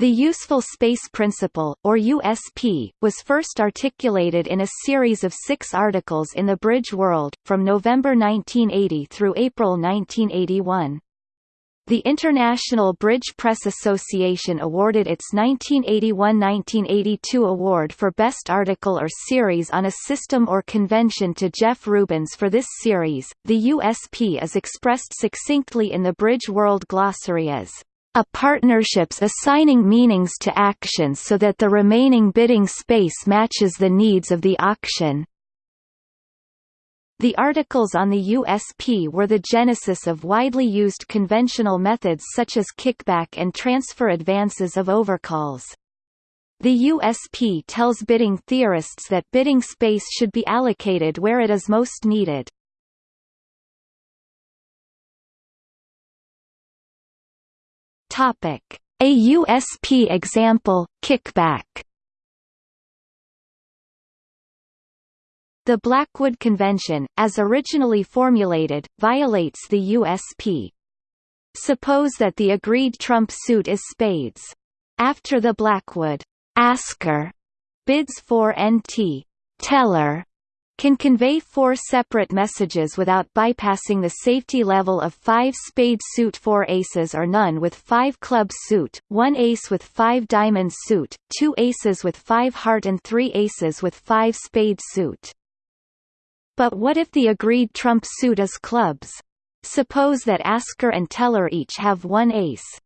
The useful space principle, or USP, was first articulated in a series of six articles in the Bridge World, from November 1980 through April 1981. The International Bridge Press Association awarded its 1981–1982 award for Best Article or Series on a System or Convention to Jeff Rubens for this series. The USP is expressed succinctly in the Bridge World Glossary as a partnerships assigning meanings to actions so that the remaining bidding space matches the needs of the auction. The articles on the USP were the genesis of widely used conventional methods such as kickback and transfer advances of overcalls. The USP tells bidding theorists that bidding space should be allocated where it is most needed. Topic: A USP example, kickback. The Blackwood Convention, as originally formulated, violates the USP. Suppose that the agreed trump suit is spades. After the Blackwood asker bids for NT teller can convey four separate messages without bypassing the safety level of 5 spade suit 4 aces or none with 5 club suit, 1 ace with 5 diamond suit, 2 aces with 5 heart and 3 aces with 5 spade suit. But what if the agreed trump suit is clubs? Suppose that asker and teller each have one ace.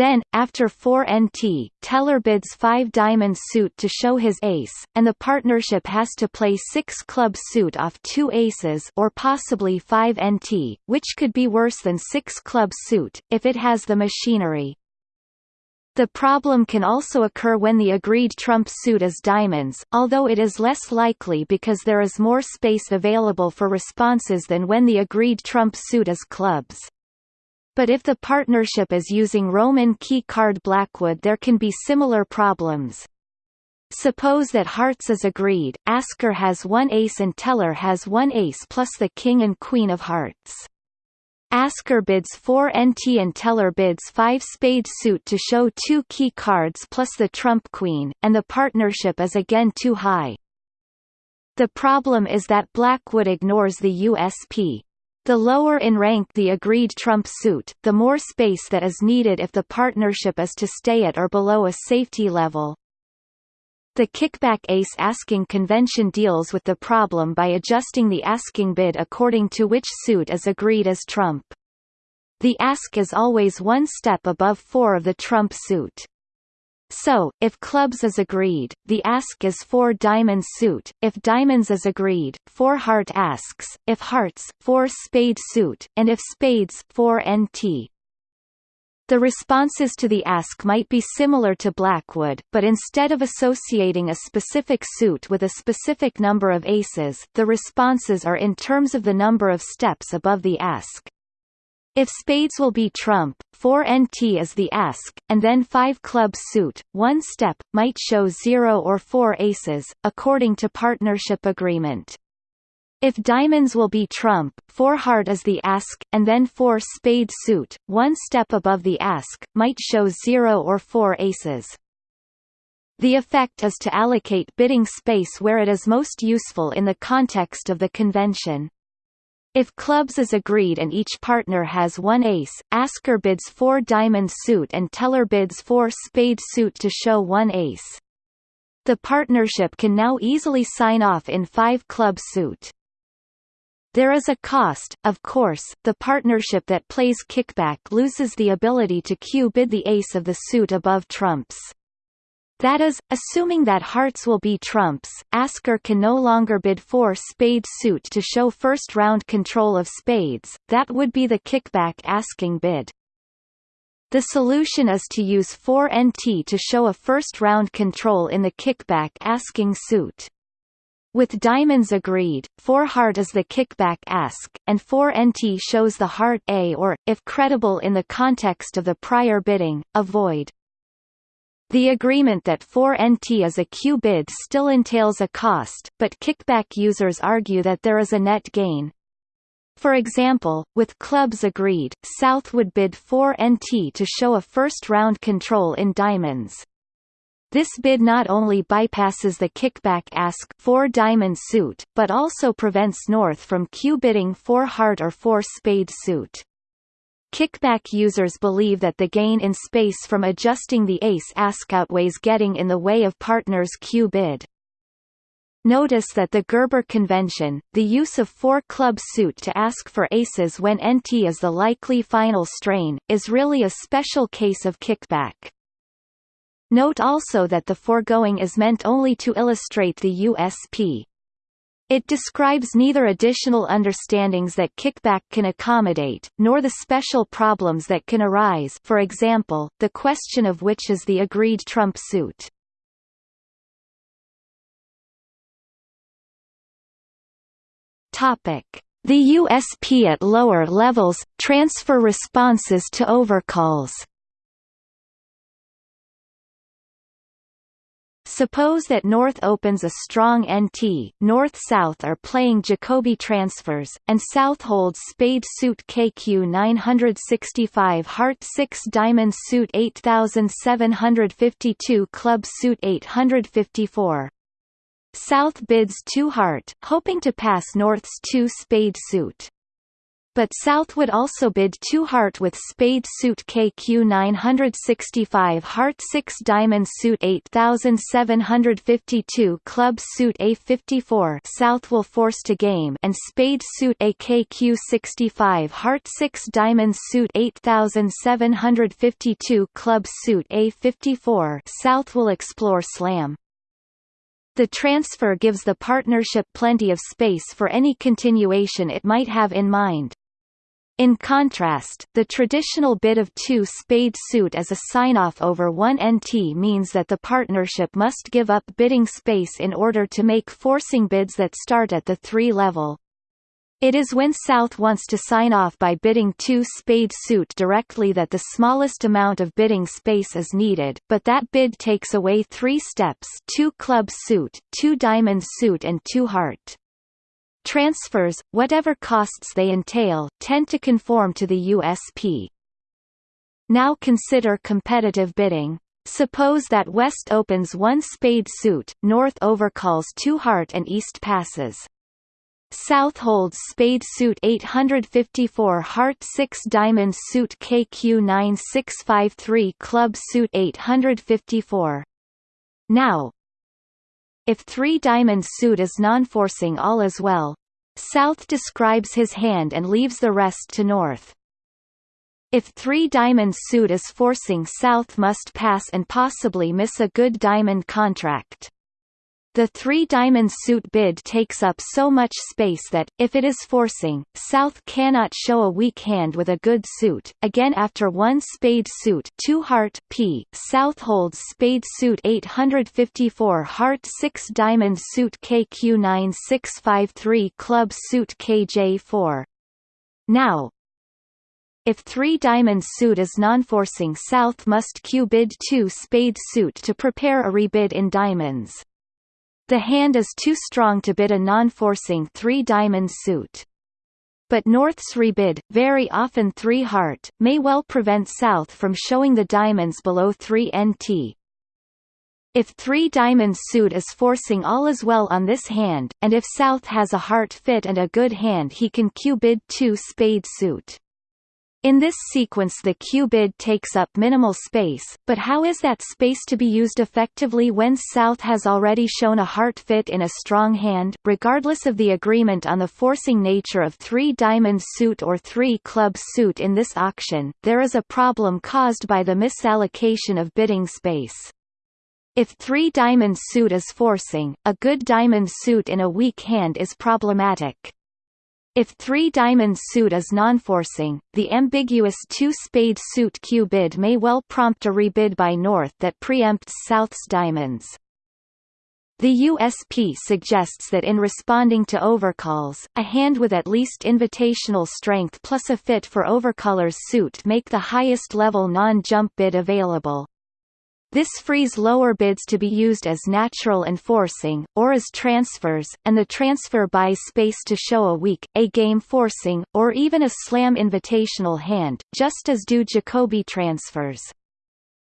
Then, after 4 NT, Teller bids 5 diamond suit to show his ace, and the partnership has to play 6 club suit off 2 aces or possibly 5 NT, which could be worse than 6 club suit, if it has the machinery. The problem can also occur when the agreed trump suit is diamonds, although it is less likely because there is more space available for responses than when the agreed trump suit is clubs. But if the partnership is using Roman key card Blackwood there can be similar problems. Suppose that hearts is agreed, asker has one ace and teller has one ace plus the king and queen of hearts. Asker bids 4 NT and Teller bids 5 spade suit to show two key cards plus the trump queen, and the partnership is again too high. The problem is that Blackwood ignores the USP, the lower in rank the agreed trump suit, the more space that is needed if the partnership is to stay at or below a safety level. The kickback ace asking convention deals with the problem by adjusting the asking bid according to which suit is agreed as trump. The ask is always one step above four of the trump suit. So, if clubs is agreed, the ask is 4 diamond suit, if diamonds is agreed, 4 heart asks, if hearts, 4 spade suit, and if spades, 4 NT. The responses to the ask might be similar to Blackwood, but instead of associating a specific suit with a specific number of aces, the responses are in terms of the number of steps above the ask. If spades will be trump, 4 NT is the ask, and then 5 club suit, one step, might show 0 or 4 aces, according to partnership agreement. If diamonds will be trump, 4 heart is the ask, and then 4 spade suit, one step above the ask, might show 0 or 4 aces. The effect is to allocate bidding space where it is most useful in the context of the convention. If clubs is agreed and each partner has one ace, asker bids four diamond suit and teller bids four spade suit to show one ace. The partnership can now easily sign off in five club suit. There is a cost, of course, the partnership that plays kickback loses the ability to cue bid the ace of the suit above trumps. That is, assuming that hearts will be trumps, Asker can no longer bid for spade suit to show first round control of spades, that would be the kickback asking bid. The solution is to use 4 NT to show a first round control in the kickback asking suit. With diamonds agreed, 4 heart is the kickback ask, and 4 NT shows the heart A or, if credible in the context of the prior bidding, avoid. The agreement that 4NT is a cue bid still entails a cost, but kickback users argue that there is a net gain. For example, with clubs agreed, South would bid 4 NT to show a first-round control in diamonds. This bid not only bypasses the kickback ask 4 diamond suit, but also prevents North from cue bidding 4 heart or 4 spade suit. Kickback users believe that the gain in space from adjusting the ace ask outweighs getting in the way of partner's cue bid. Notice that the Gerber convention, the use of four-club suit to ask for aces when NT is the likely final strain, is really a special case of kickback. Note also that the foregoing is meant only to illustrate the USP. It describes neither additional understandings that kickback can accommodate, nor the special problems that can arise for example, the question of which is the agreed trump suit. The USP at lower levels transfer responses to overcalls. Suppose that North opens a strong NT, North-South are playing Jacoby transfers, and South holds spade suit KQ 965 heart 6 diamond suit 8752 club suit 854. South bids two heart, hoping to pass North's two spade suit. But South would also bid two heart with spade suit KQ 965 heart 6 diamond suit 8752 club suit A54 South will force to game and spade suit AKQ 65 heart 6 diamond suit 8752 club suit A54 South will explore slam. The transfer gives the partnership plenty of space for any continuation it might have in mind. In contrast, the traditional bid of two spade suit as a sign-off over one NT means that the partnership must give up bidding space in order to make forcing bids that start at the three level. It is when South wants to sign off by bidding two spade suit directly that the smallest amount of bidding space is needed, but that bid takes away three steps two club suit, two diamond suit and two heart. Transfers, whatever costs they entail, tend to conform to the USP. Now consider competitive bidding. Suppose that West opens one spade suit, North overcalls two heart and East passes. South holds spade suit 854 heart 6 diamond suit KQ 9653 club suit 854. Now, if 3 diamond suit is non-forcing all as well, South describes his hand and leaves the rest to North. If 3 diamond suit is forcing South must pass and possibly miss a good diamond contract. The three-diamond suit bid takes up so much space that, if it is forcing, South cannot show a weak hand with a good suit. Again after one spade suit two heart P, South holds spade suit 854 heart 6 diamond suit KQ 9653 club suit KJ4. Now, if three diamond suit is non-forcing South must cue bid 2 spade suit to prepare a rebid in diamonds. The hand is too strong to bid a non-forcing three-diamond suit. But North's rebid, very often 3 heart, may well prevent South from showing the diamonds below 3 NT. If 3 diamond suit is forcing all is well on this hand, and if South has a heart fit and a good hand he can cue bid 2 spade suit. In this sequence the cue bid takes up minimal space, but how is that space to be used effectively when South has already shown a heart fit in a strong hand? Regardless of the agreement on the forcing nature of 3 diamond suit or 3 club suit in this auction, there is a problem caused by the misallocation of bidding space. If 3 diamond suit is forcing, a good diamond suit in a weak hand is problematic. If three diamond suit is non-forcing, the ambiguous two-spade suit cue bid may well prompt a rebid by North that preempts South's diamonds. The USP suggests that in responding to overcalls, a hand with at least invitational strength plus a fit for overcaller's suit make the highest level non-jump bid available. This frees lower bids to be used as natural enforcing, or as transfers, and the transfer buys space to show a weak, A-game forcing, or even a slam invitational hand, just as do Jacoby transfers.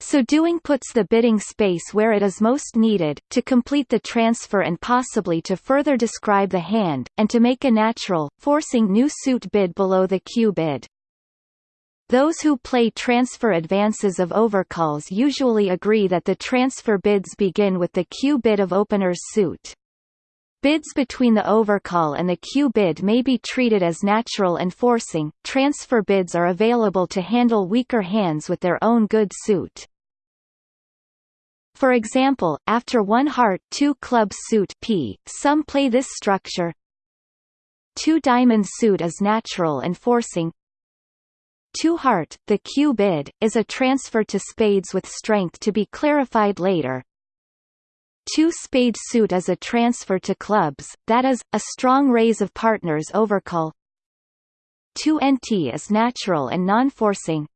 So doing puts the bidding space where it is most needed, to complete the transfer and possibly to further describe the hand, and to make a natural, forcing new suit bid below the cue bid. Those who play transfer advances of overcalls usually agree that the transfer bids begin with the cue bid of opener's suit. Bids between the overcall and the cue bid may be treated as natural and forcing. Transfer bids are available to handle weaker hands with their own good suit. For example, after one heart two club suit P, some play this structure. Two diamond suit is natural and forcing, Two heart, the cue bid, is a transfer to spades with strength to be clarified later. Two spade suit is a transfer to clubs, that is, a strong raise of partners overcall. Two nt is natural and non-forcing.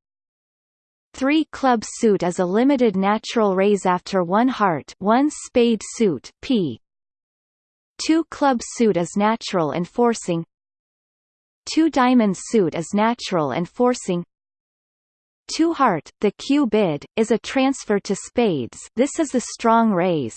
Three club suit is a limited natural raise after one heart one spade suit p. Two club suit is natural and forcing Two diamond suit is natural and forcing. Two heart, the cue bid, is a transfer to spades this is the strong raise.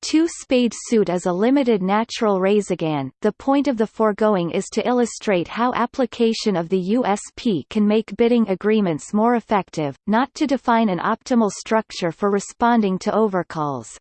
Two spade suit is a limited natural raise again. The point of the foregoing is to illustrate how application of the USP can make bidding agreements more effective, not to define an optimal structure for responding to overcalls.